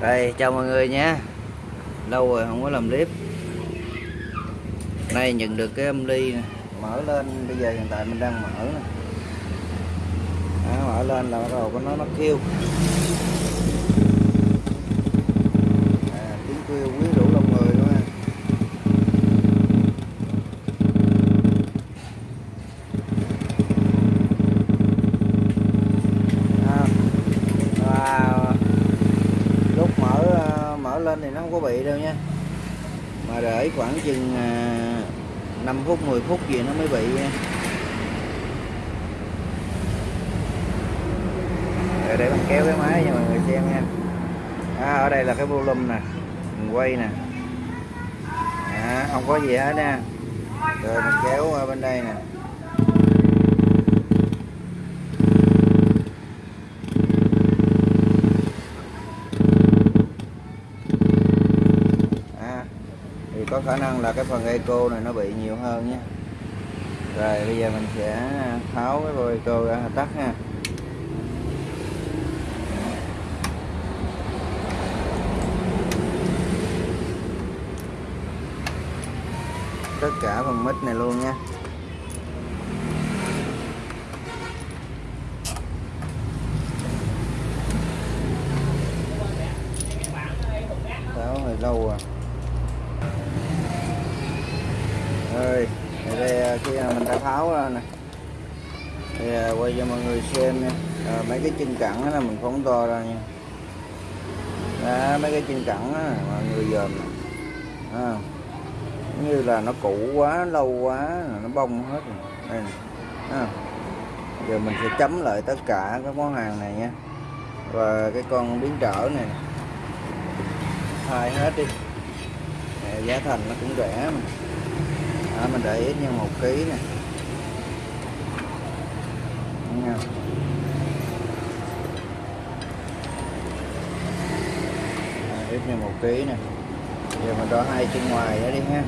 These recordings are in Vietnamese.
đây chào mọi người nhé lâu rồi không có làm clip nay nhận được cái âm ly này. mở lên bây giờ hiện tại mình đang mở này. Đó, mở lên là bắt đầu có nó nó kêu à, tiếng kêu quý rủ lòng người luôn ha À, và lúc mở ờ, mở lên thì nó không có bị đâu nha đợi khoảng chừng à, 5 phút 10 phút gì nó mới bị. Nha để, để mình kéo cái máy cho mọi người xem nha. À, ở đây là cái volume nè mình quay nè. À, không có gì hết nha. Rồi mình kéo qua bên đây nè à, thì có khả năng là cái phần eco này nó bị nhiều hơn nhé. Rồi, bây giờ mình sẽ à, tháo cái vôi eco ra, tắt ha. Tất cả phần mít này luôn nha tháo hơi lâu à rồi thì đây khi mà mình đã tháo ra nè thì à, quay cho mọi người xem nha à, mấy cái chân cẳng đó là mình phóng to ra nha đó, mấy cái chân cẳng mà mọi người dòm à, như là nó cũ quá lâu quá nó bông hết rồi. đây nè. À. giờ mình sẽ chấm lại tất cả các món hàng này nha. Và cái con biến trở này thay hết đi. Nè, giá thành nó cũng rẻ mà. À, mình để ít như một ký nè. Nha. À, ít một ký nè. Giờ mình đo hai chân ngoài đó đi ha.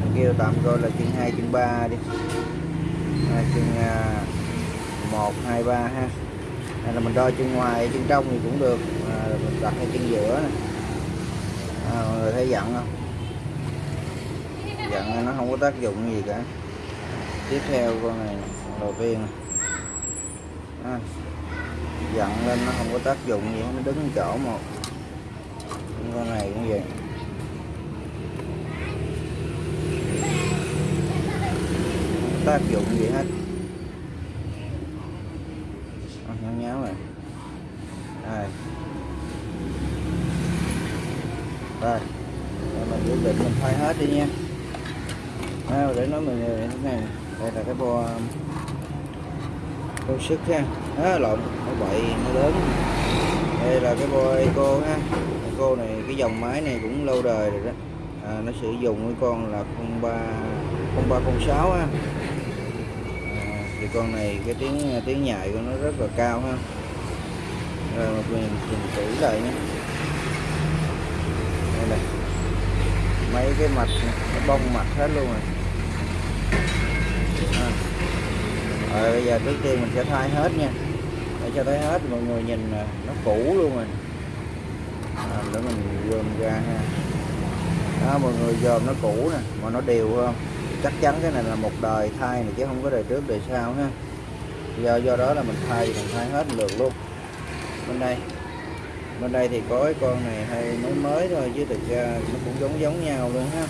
Mình kêu tạm coi là chân hai chân ba đi. Hai chân à, một hai ba ha. Hay là mình đo chân ngoài chân trong thì cũng được. À, mình đặt cái chân giữa nè. À, mọi người thấy giận không? Dặn nó không có tác dụng gì cả. Tiếp theo con này đầu tiên này. À, dặn lên nó không có tác dụng gì nó đứng chỗ một con này cũng vậy. Ta kiểu tác dụng gì hết. À, nháo nháo rồi. Đây. Đây. Rồi mình quyết định mình thay hết đi nha. À, để nói mọi người thế này. Đây là cái bo um, bo sức ha. À, lộn. Nó bậy nó lớn. Đây là cái bo eco ha cô này cái dòng máy này cũng lâu đời rồi đó. À, nó sử dụng cái con là 03 0306 ha à, thì con này cái tiếng tiếng nhại của nó rất là cao ha. Rồi mình trình thử lại nhé đây này mấy cái mặt nó bông mặt hết luôn rồi. À. rồi bây giờ trước tiên mình sẽ thay hết nha. Để cho thấy hết mọi người nhìn nó cũ luôn rồi à, để mình gom ra ha. Đó mọi người dòm nó cũ nè mà nó đều không? Chắc chắn cái này là một đời thay này chứ không có đời trước đời sau ha. Do do đó là mình thay mình thay hết lượt luôn. Bên đây bên đây thì có cái con này hay mới mới thôi chứ thực ra nó cũng giống giống nhau luôn ha.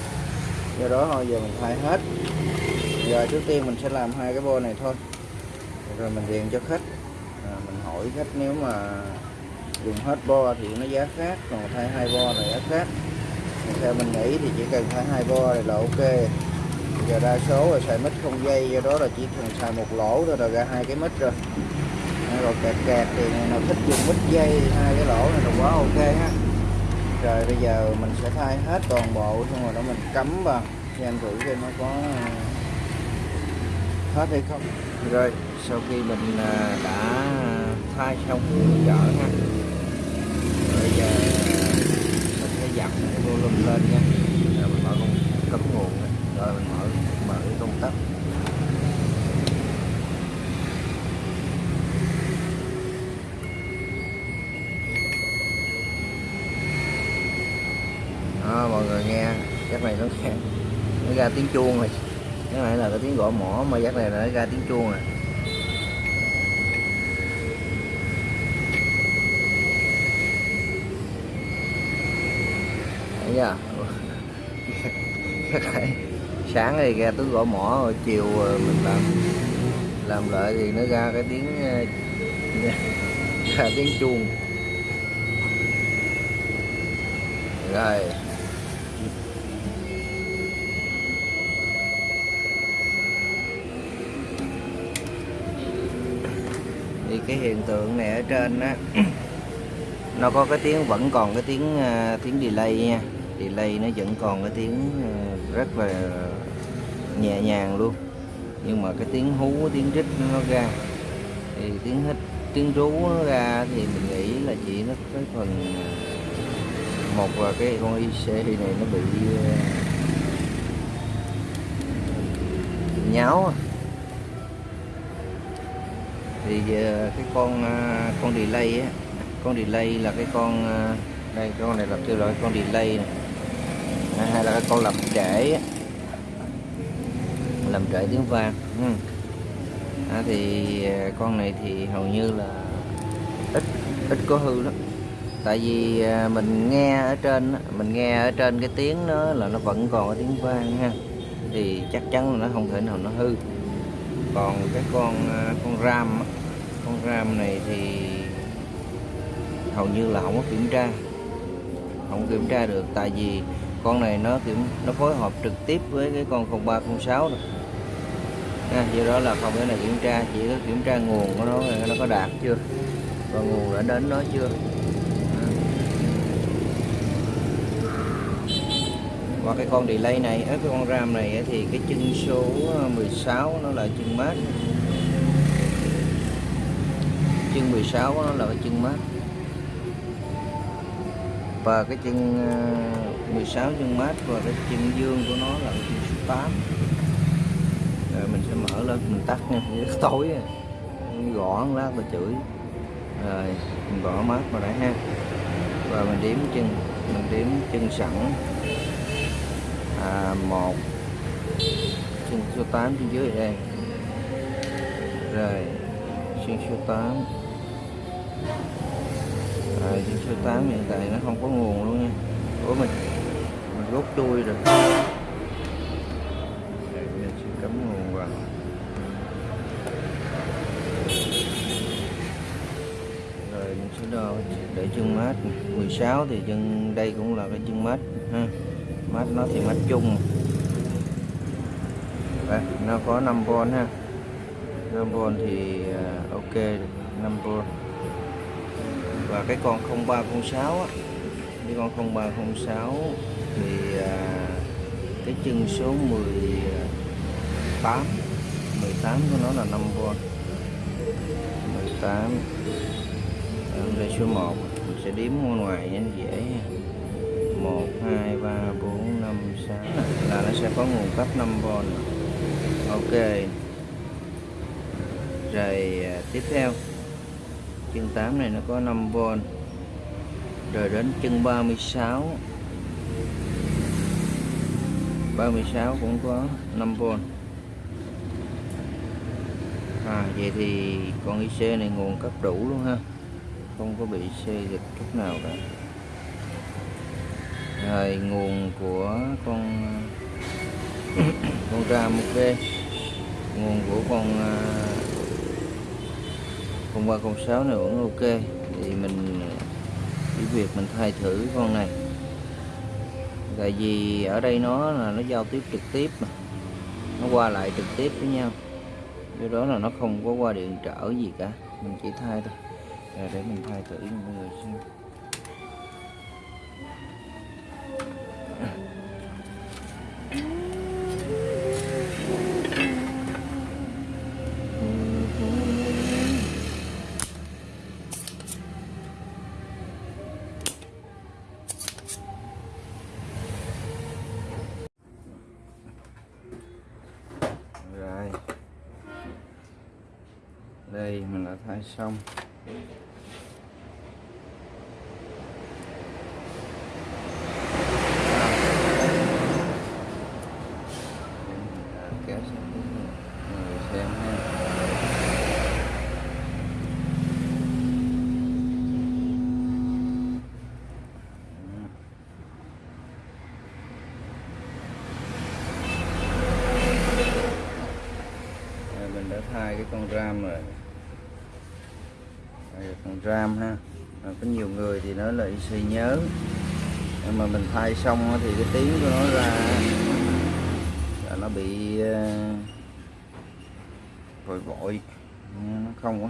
Do đó thôi giờ mình thay hết. Giờ trước tiên mình sẽ làm hai cái bo này thôi. Rồi mình điền cho khách. À, mình hỏi khách nếu mà dùng hết bo thì nó giá khác, còn thay hai bo này giá khác. Theo mình nghĩ thì chỉ cần thay hai bo này là ok. Giờ đa số là xài mít không dây, do đó là chỉ cần xài một lỗ thôi là ra hai cái mít rồi. Rồi kẹt kẹt thì người nào thích dùng mít dây hai cái lỗ này là quá ok ha. Rồi bây giờ mình sẽ thay hết toàn bộ, xong rồi đó mình cắm vào. Anh thử xem nó có ờ, hết hay không? Rồi, sau khi mình ờ, đã ờ, thay xong chợ ha rồi bây giờ dặn cái volume lên nha. Rồi mình mở con cắm nguồn này. rồi mình mở mở cái công tắc. Người nghe. Chắc này nó nghe nó ra tiếng chuông rồi. Cái này là cái tiếng gõ mỏ mà chắc này là nó ra tiếng chuông rồi nha. Sáng thì ra tiếng gõ mỏ, rồi chiều ờ, mình làm làm lại thì nó ra cái tiếng ờ, ra tiếng chuông. Rồi. Thì cái hiện tượng này ở trên á, nó có cái tiếng, vẫn còn cái tiếng ờ, tiếng delay nha delay nó vẫn còn cái tiếng ờ, rất là nhẹ nhàng luôn. Nhưng mà cái tiếng hú tiếng rít nó ra. Thì tiếng hít, tiếng rú nó ra thì mình nghĩ là chỉ nó cái phần ờ, một là cái con IC này nó bị ờ, nháo à. thì cái con con delay á, con delay là cái con đây con này là kêu là con delay này hay là cái con làm trễ làm trễ tiếng vang. Ừ. à, thì con này thì hầu như là ít ít có hư lắm. Tại vì à, mình nghe ở trên mình nghe ở trên cái tiếng nó là nó vẫn còn cái tiếng vang ha. Thì chắc chắn là nó không thể nào nó hư. Còn cái con à, con ram con ram này thì hầu như là không có kiểm tra. Không kiểm tra được tại vì con này nó kiểm nó phối hợp trực tiếp với cái con 0306 rồi à, do đó là không cái này kiểm tra chỉ có kiểm tra nguồn của nó nó có đạt chưa? Và nguồn đã đến nó chưa? Và cái con delay này ở cái con ram này thì cái chân số à, 16 nó là chân mát. Chân 16 nó là cái chân mát và cái chân ờ, 16 chân mát và cái chân dương của nó là chân số 8 rồi mình sẽ mở lên mình tắt nha rất tối. Gõ lát và chửi. Rồi mình bỏ mát vào đây ha. Và mình đếm chân mình đếm chân sẵn. À, một chân số 8 trên dưới đây. Rồi chân số 8 rồi chân số 8 hiện tại nó không có nguồn luôn nha. Của mình mình rút chui rồi. Đây, mình sẽ cắm nguồn vào. Rồi mình sẽ đo để chân mát. 16 thì chân đây cũng là cái chân mát ha. Mát nó thì mát chung. Đây, nó có 5V ha. 5V thì à, ok 5V và cái con 0306 á. Cái con 0306 thì à, cái chân số 18 18 của nó là 5V 18 à, đây số 1 mình sẽ đếm ở ngoài nhanh dễ 1 2 3 4 5 6 là nó sẽ có nguồn cấp 5V ok. Rồi à, tiếp theo chân 8 này nó có 5V rồi đến chân 36 36 cũng có 5V à vậy thì con IC này nguồn cấp đủ luôn ha. Không có bị xê dịch chút nào cả. Rồi nguồn của con con ram ok. Nguồn của con uh, con ba con sáu này vẫn ok. Thì mình chỉ việc mình thay thử con này. Tại vì ở đây nó là nó giao tiếp trực tiếp mà. Nó qua lại trực tiếp với nhau. Do đó là nó không có qua điện trở gì cả. Mình chỉ thay thôi. Rồi để mình thay thử cho mọi người xem. Mình xong con ram rồi đây là con ram ha à, có nhiều người thì nói là suy nhớ. Nhưng mà mình thay xong thì cái tiếng của nó ra là nó bị ờ, vội vội. Nó không có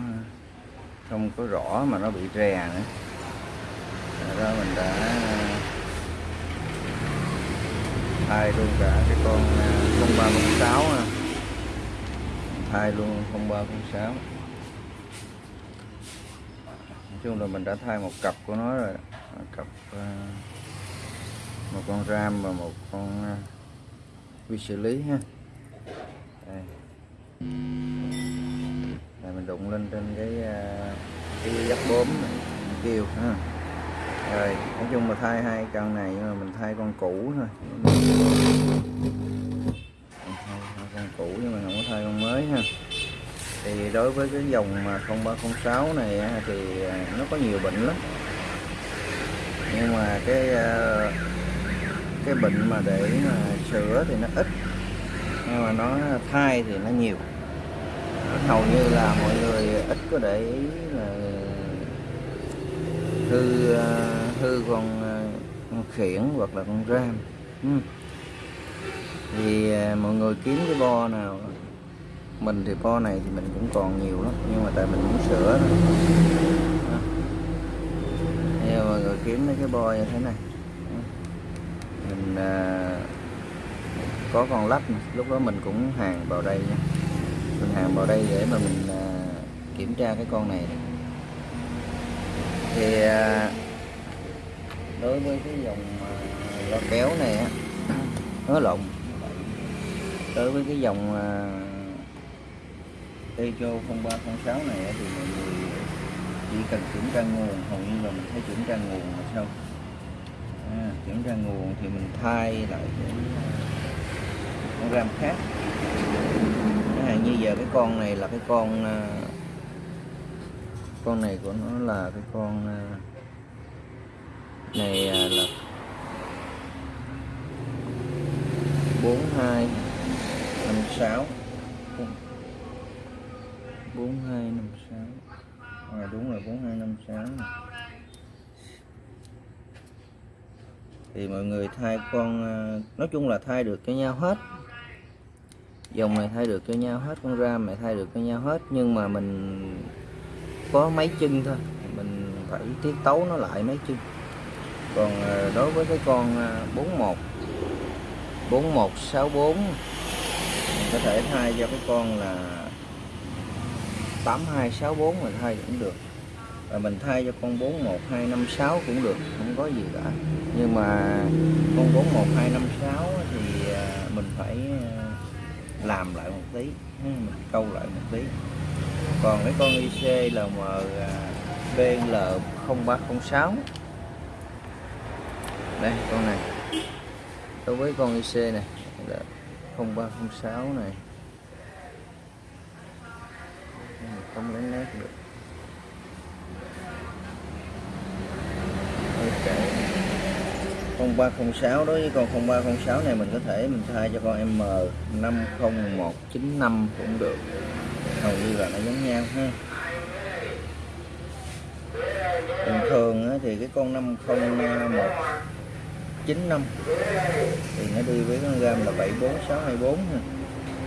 không có rõ mà nó bị rè nữa. Đó mình đã ờ, thay luôn cả cái con ờ, 0306 à. thay luôn 0306 nói chung là mình đã thay một cặp của nó rồi. Một cặp ờ, một con ram và một con vi xử lý ha. Đây. Đây, mình đụng lên trên cái ờ, cái giáp bốm kêu ha. Rồi, nói chung là thay hai con này, nhưng mà mình thay con cũ thôi. Thay con cũ nhưng mà không có thay con mới ha thì đối với cái dòng mà 0306 này thì à, nó có nhiều bệnh lắm. Nhưng mà cái à, cái bệnh mà để mà sửa thì nó ít nhưng mà nó thai thì nó nhiều. Hầu như là mọi người ít có để ý là hư à, hư con, con khiển hoặc là con ram. Ừ. thì mọi người kiếm cái bo nào mình thì bo này thì mình cũng còn nhiều lắm nhưng mà tại mình muốn sửa thôi nhưng mà người kiếm mấy cái bo như thế này. Mình à, có con lách lúc đó mình cũng hàng vào đây nha. Mình hàng vào đây để mà mình à, kiểm tra cái con này. Thì à, đối với cái dòng à, lo kéo này á nó lộn. Đối với cái dòng à, Techo 0306 này thì mọi người chỉ cần kiểm tra nguồn hầu như là mình thấy kiểm tra nguồn là xong à, kiểm tra nguồn thì mình thay lại cái con ram khác. Chẳng như giờ cái con này là cái con à, con này của nó là cái con à, này à, là 4256 4256 à, đúng rồi 4256 này. thì mọi người thay con ờ, nói chung là thay được cho nhau hết. Dòng này thay được cho nhau hết con ram này thay được cho nhau hết nhưng mà mình có mấy chân thôi. Mình phải tiết tấu nó lại mấy chân còn ờ, đối với cái con ờ, 41 4164 mình có thể thay cho cái con là 8264 mình thay cũng được. Rồi mình thay cho con 41256 cũng được, không có gì cả. Nhưng mà con 41256 thì à, mình phải à, làm lại một tí ừ, mình câu lại một tí. Còn cái con IC là BL 0306 đây, con này. Đối với con IC này, là 0306 này không lấy nét được. Ok. 0306 đối với con 0306 này mình có thể mình thay cho con M50195 cũng được. Hầu như là nó giống nhau ha. Bình thường thì cái con 50195 thì nó đi với con gam là 74624 ha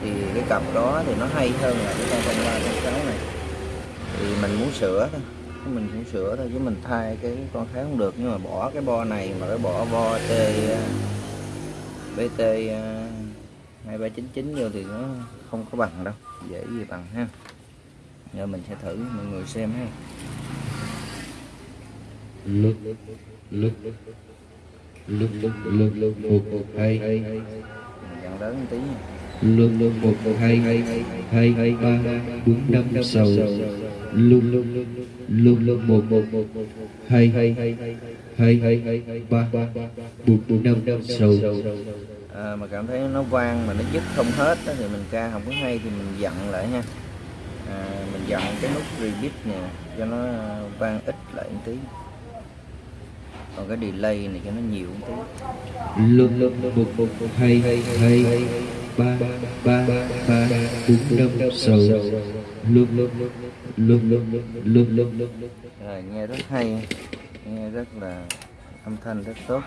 thì cái cặp đó thì nó hay hơn là cái con 0306 này. Thì mình muốn sửa thôi. Mình cũng sửa thôi chứ mình thay cái con khác không được. Nhưng mà bỏ cái bo này mà cái bỏ bo T BT 2399 vô thì nó không có bằng đâu. Dễ gì bằng ha. Giờ mình sẽ thử mọi người xem ha. Lực lực lực lực lực lực một hai dặn lớn một tí luôn luôn một hai hai hai ba bốn năm sáu. Luôn luôn luôn luôn một một hai hai hai hai ba bốn năm sáu. À, mà cảm thấy nó vang mà nó dứt không hết đó, thì mình ca không có hay thì mình dặn lại nha à, mình dặn cái nút repeat nè cho nó vang ít lại một tí. Còn cái delay này cho nó nhiều một tí. Luôn luôn một một hai hai hai ba ba ba bốn năm sáu lúc lúc lúc lúc lúc lúc rồi nghe rất hay nghe rất là âm thanh rất tốt.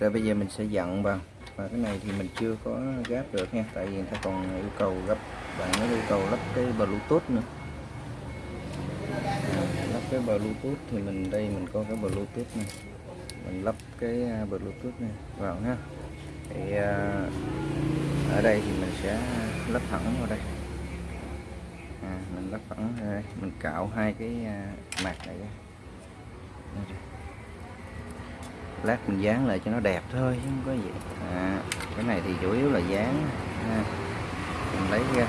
Rồi bây giờ mình sẽ dặn vào. Và cái này thì mình chưa có gáp được nha tại vì người ta còn yêu cầu gấp bạn nó yêu cầu lắp cái bluetooth nữa. Lắp cái bluetooth thì mình đây mình có cái bluetooth này. Mình lắp cái à, bluetooth này vào ha thì uh, ở đây thì mình sẽ lắp thẳng vào đây. À, mình lắp thẳng vào đây. Mình cạo hai cái à, mặt này ra. Lát mình dán lại cho nó đẹp thôi chứ không có gì. À, cái này thì chủ yếu là dán à, mình lấy ra.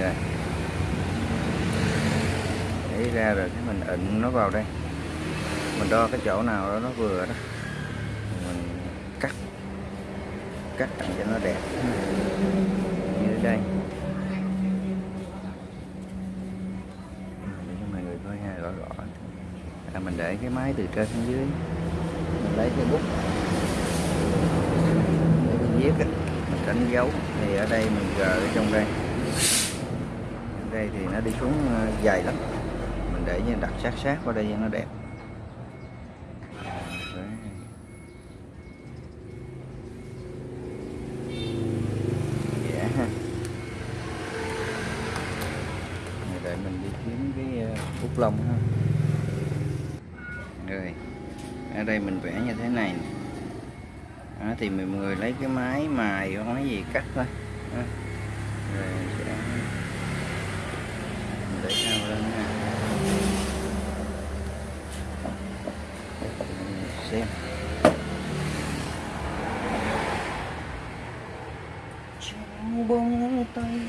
Rồi. Lấy ra rồi cái mình ịn nó vào đây mình đo cái chỗ nào đó nó vừa đó. Mình cắt. Cắt làm cho nó đẹp. Như đây. Để cho mọi người coi ha rõ rõ. À, mình để cái máy từ trên xuống dưới. Mình lấy cái bút. Để mình viết mình đánh dấu. Thì ở đây mình gờ ở trong đây. Ở đây thì nó đi xuống ờ, dài lắm. Mình để như đặt sát sát qua đây cho nó đẹp. Ờ, bút rồi ở đây mình vẽ như thế này nè. Đó, thì mọi người lấy cái máy mài hoặc cái gì cắt thôi Đó. rồi sẽ mình để cao lên ha Mình xem trong bóng tay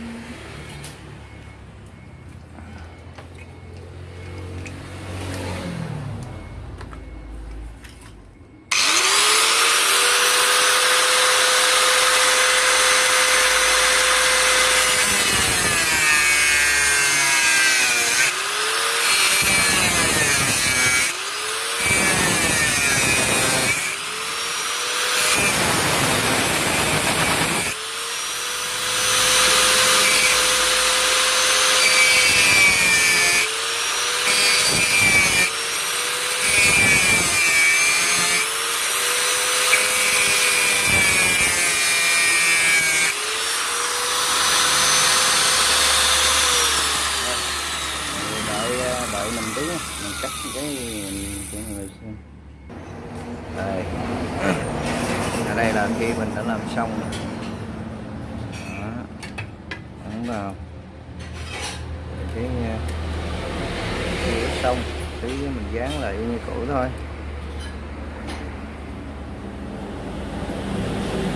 đợi ờ, đợi mình tí nha. mình cắt cái mình cho người xem đây. Ở đây là khi mình đã làm xong. Đó. Ấn vào. Cái khi đã xong. Tí mình dán lại như cũ thôi.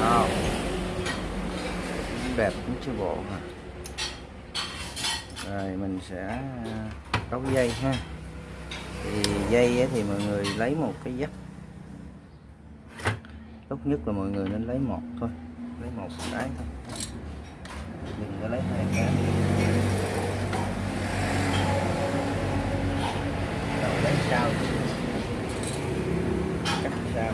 Wow. đẹp, cũng chưa bộ hả rồi, mình sẽ ờ, cấu dây ha. Thì dây thì mọi người lấy một cái dắt tốt nhất là mọi người nên lấy một thôi. Lấy một cái thôi. Đừng có lấy hai cái. Đầu lấy sao? cắt sao?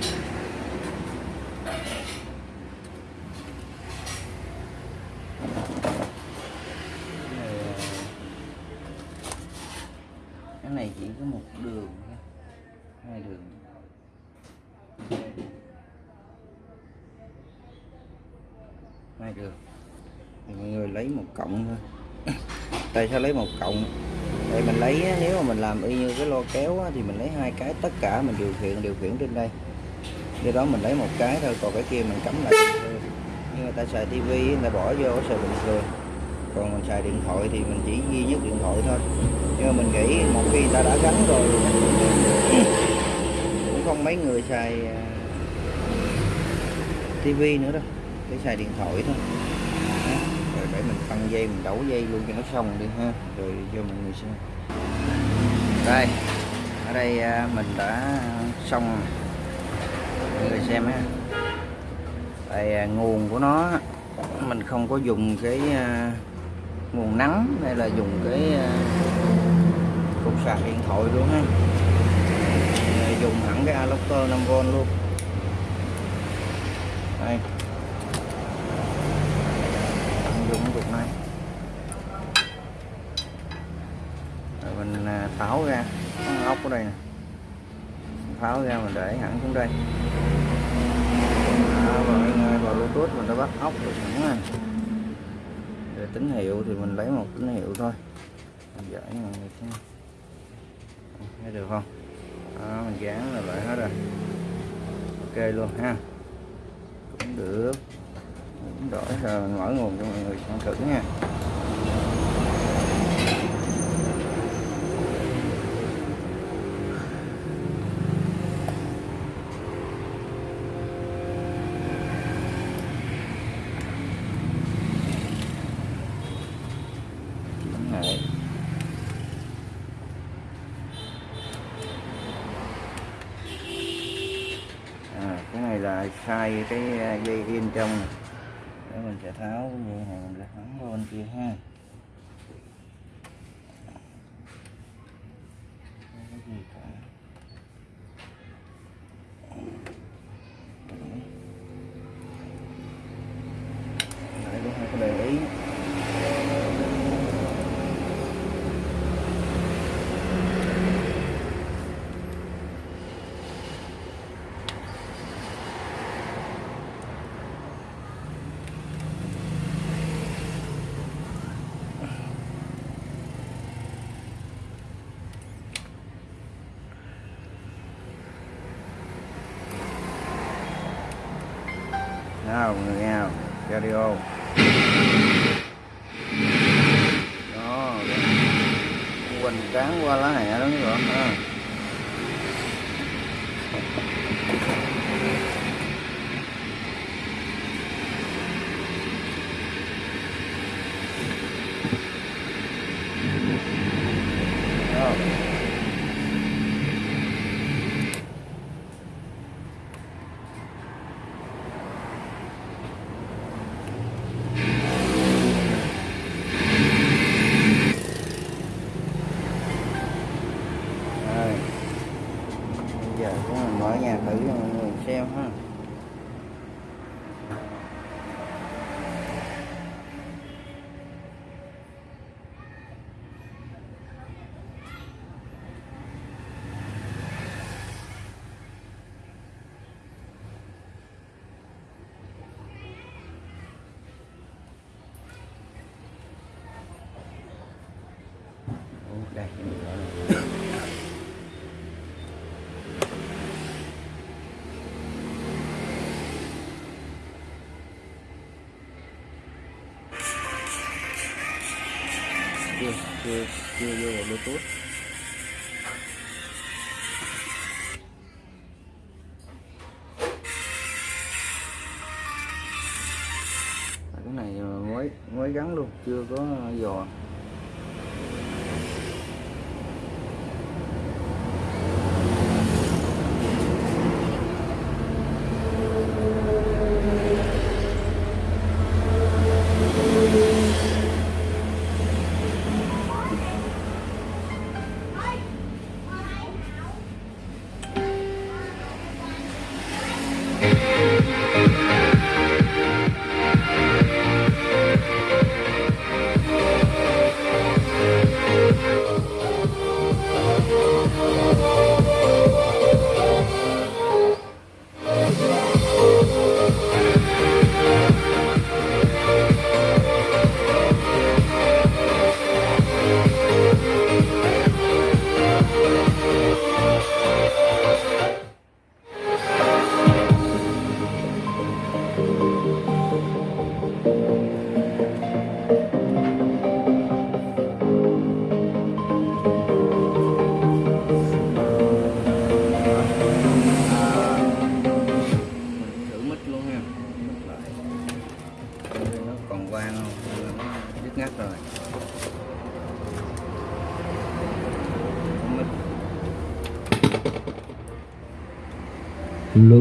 Cái này, chỉ có một đường hai đường hai đường thì lấy một cộng thôi. Tại sao lấy một cộng để mình lấy nếu mà mình làm y như cái lo kéo thì mình lấy hai cái, tất cả mình điều khiển điều khiển trên đây. Do đó mình lấy một cái thôi, còn cái kia mình cắm lại như người ta xài tivi người ta bỏ vô xài bình thường. Còn mình xài điện thoại thì mình chỉ duy nhất điện thoại thôi. Nhưng mà mình nghĩ một khi người ta đã gắn rồi cũng không mấy người xài à, tivi nữa đâu. Để xài điện thoại thôi để mình tăng dây, mình đấu dây luôn cho nó xong đi ha. Rồi cho mọi người xem. Đây, ở đây à, mình đã xong mọi người xem ha. Đây à, nguồn của nó, mình không có dùng cái à, nguồn nắng hay là dùng cái cục sạc điện thoại luôn ha. Dùng hẳn cái adapter 5V luôn. Đây rồi mình à, tháo ra Có ốc ở đây nè tháo ra mình để hẳn xuống đây đó, và ngay vào bluetooth mình đã bắt ốc được hẳn này để tín hiệu thì mình lấy một tín hiệu thôi. Mình giải mọi người xem. Thấy được không? Đó, mình dán là lại hết rồi. Ok luôn ha. Cũng được. Cũng đổi rồi mình mở nguồn cho mọi người xem thử nha chuyển hệ à, cái này là sai cái à, dây yên trong. Để mình sẽ tháo cái hàng này thắng qua bên kia ha Không có gì cả. Đấy, cũng không có để ý nào, người nghe nào? Radio. Đó quỳnh cán qua lá hẹ đó các bạn ha Đó. Rồi. Bây giờ chúng mình mở nhà thử cho mọi người xem ha. Ủa, Đây, mình mở này chưa chưa vô vào bluetooth cái này ờ, mới mới gắn luôn chưa có dò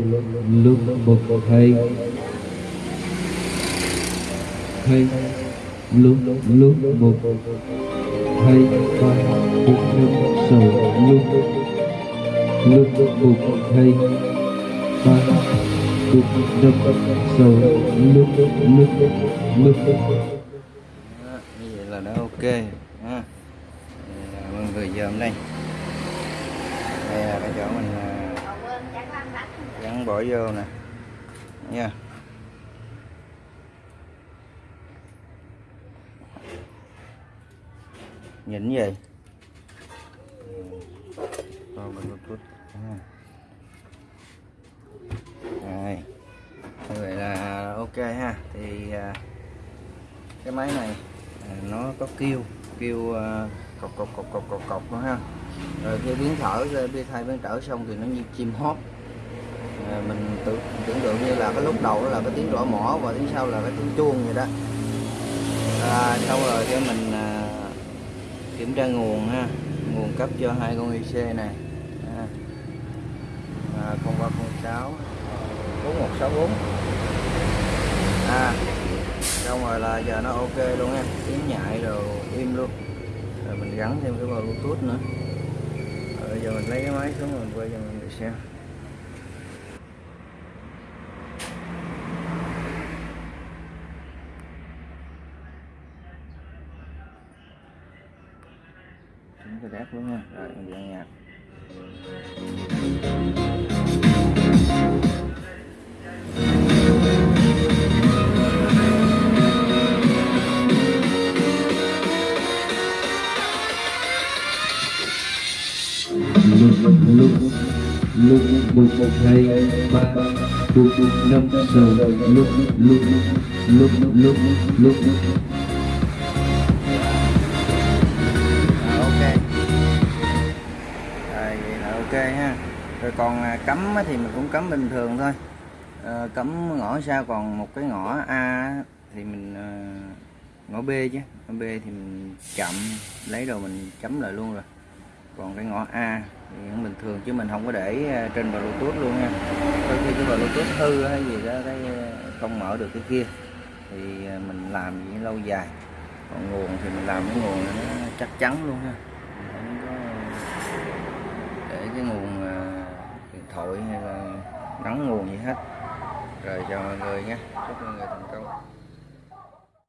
lúc lúc một hay hay lúc lúc một hay ba lúc năm sáu lúc lúc một hay ba lúc lúc sầu lúc lúc lúc như vậy là đã ok ha mọi người giờ dòm đây đây là cái chỗ mình à, gắn bỏ vô nè. Nha. Nhìn gì? Rồi mình ha. rồi. Như vậy là ok ha. Thì à, cái máy này à, nó có kêu kêu à, cọc cọc cọc cọc cọc cọc nữa ha. Rồi khi biến thở đi thay biến thở xong thì nó như chim hót. à, À, mình tưởng tưởng tượng như là cái lúc đầu đó là cái tiếng rõ mỏ và tiếng sau là cái tiếng chuông vậy đó. À, xong rồi cái mình à, kiểm tra nguồn ha. Nguồn cấp cho hai con IC này. À, à, 0306 4164 à xong rồi là giờ nó ok luôn ha. Tiếng nhại rồi im luôn. Rồi mình gắn thêm cái vào bluetooth nữa. Rồi giờ mình lấy cái máy xuống rồi mình quay cho mọi người xem. Lúc một một hai ba bốn năm, sáu. Lúc lúc lúc lúc lúc ok. Rồi, vậy là ok ha. Rồi còn à, cấm thì mình cũng cấm bình thường thôi. Ờ, cấm ngõ sao, còn một cái ngõ A thì mình ờ, ngõ B chứ. Ngõ B thì mình chậm, lấy rồi mình chấm lại luôn rồi. Còn cái ngõ A thì bình thường, chứ mình không có để ờ, trên bluetooth luôn nha. Đôi khi cái bluetooth hư hay gì đó, cái ờ, không mở được cái kia. Thì ờ, mình làm gì lâu dài. Còn nguồn thì mình làm cái nguồn nó chắc chắn luôn ha không có để cái nguồn điện thoại hay là nắng nguồn gì hết. Rồi chào mọi người nha. Chúc mọi người thành công.